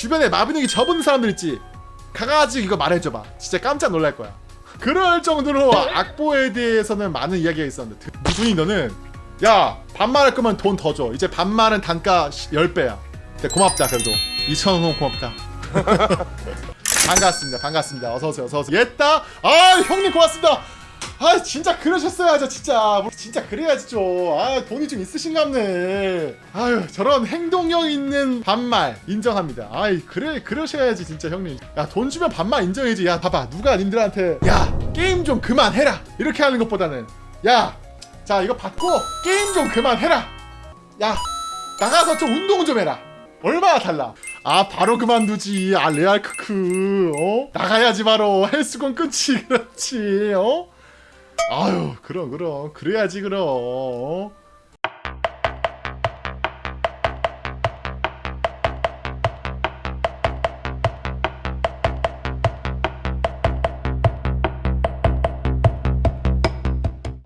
주변에 마비노기 접은 사람들 있지 가가지고 이거 말해줘봐. 진짜 깜짝 놀랄 거야. 그럴 정도로 악보에 대해서는 많은 이야기가 있었는데 무준이 너는 야 반말할 거면 돈 더 줘. 이제 반말은 단가 10배야. 근데 고맙다 그래도. 2천원 고맙다. 반갑습니다 반갑습니다. 어서오세요 어서오세요. 옛다 아 형님 고맙습니다 아 진짜 그러셨어야죠 진짜. 뭐, 진짜 그래야지 좀아 돈이 좀 있으신갑네. 아유 저런 행동력 있는 반말 인정합니다. 아이 그래 그러셔야지 진짜 형님. 야 돈 주면 반말 인정해야지. 야 봐봐. 누가 님들한테 야 게임 좀 그만해라. 이렇게 하는 것보다는 야 자 이거 받고 게임 좀 그만해라. 야 나가서 좀 운동 좀 해라. 얼마나 달라. 아 바로 그만두지. 아 레알 크크 어? 나가야지 바로. 헬스건 끊지. 그렇지 어 아유 그럼 그럼 그래야지 그럼 어?